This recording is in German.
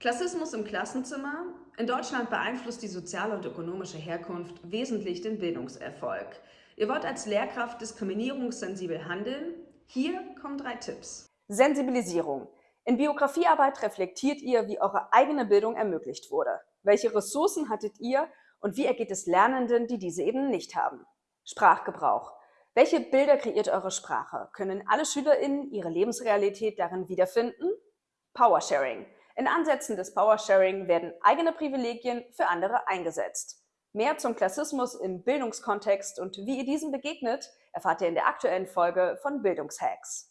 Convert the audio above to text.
Klassismus im Klassenzimmer. In Deutschland beeinflusst die soziale und ökonomische Herkunft wesentlich den Bildungserfolg. Ihr wollt als Lehrkraft diskriminierungssensibel handeln? Hier kommen drei Tipps. Sensibilisierung. In Biografiearbeit reflektiert ihr, wie eure eigene Bildung ermöglicht wurde. Welche Ressourcen hattet ihr und wie ergeht es Lernenden, die diese eben nicht haben? Sprachgebrauch. Welche Bilder kreiert eure Sprache? Können alle SchülerInnen ihre Lebensrealität darin wiederfinden? Powersharing. In Ansätzen des Powersharing werden eigene Privilegien für andere eingesetzt. Mehr zum Klassismus im Bildungskontext und wie ihr diesem begegnet, erfahrt ihr in der aktuellen Folge von Bildungshacks.